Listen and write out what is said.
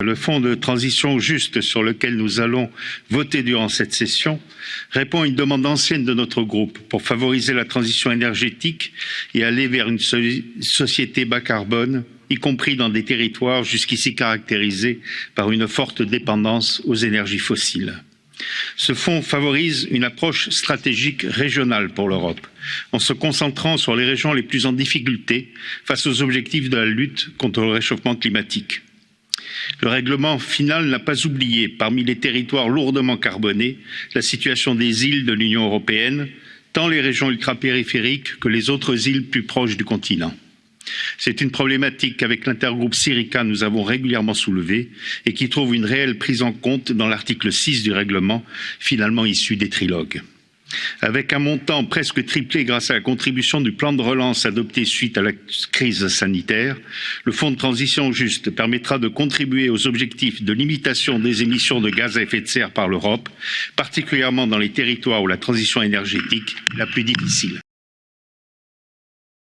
Le fonds de transition juste sur lequel nous allons voter durant cette session répond à une demande ancienne de notre groupe pour favoriser la transition énergétique et aller vers une société bas carbone, y compris dans des territoires jusqu'ici caractérisés par une forte dépendance aux énergies fossiles. Ce fonds favorise une approche stratégique régionale pour l'Europe, en se concentrant sur les régions les plus en difficulté face aux objectifs de la lutte contre le réchauffement climatique. Le règlement final n'a pas oublié, parmi les territoires lourdement carbonés, la situation des îles de l'Union européenne, tant les régions ultrapériphériques que les autres îles plus proches du continent. C'est une problématique qu'avec l'intergroupe Syrica nous avons régulièrement soulevée et qui trouve une réelle prise en compte dans l'article 6 du règlement, finalement issu des trilogues. Avec un montant presque triplé grâce à la contribution du plan de relance adopté suite à la crise sanitaire, le Fonds de transition juste permettra de contribuer aux objectifs de limitation des émissions de gaz à effet de serre par l'Europe, particulièrement dans les territoires où la transition énergétique est la plus difficile.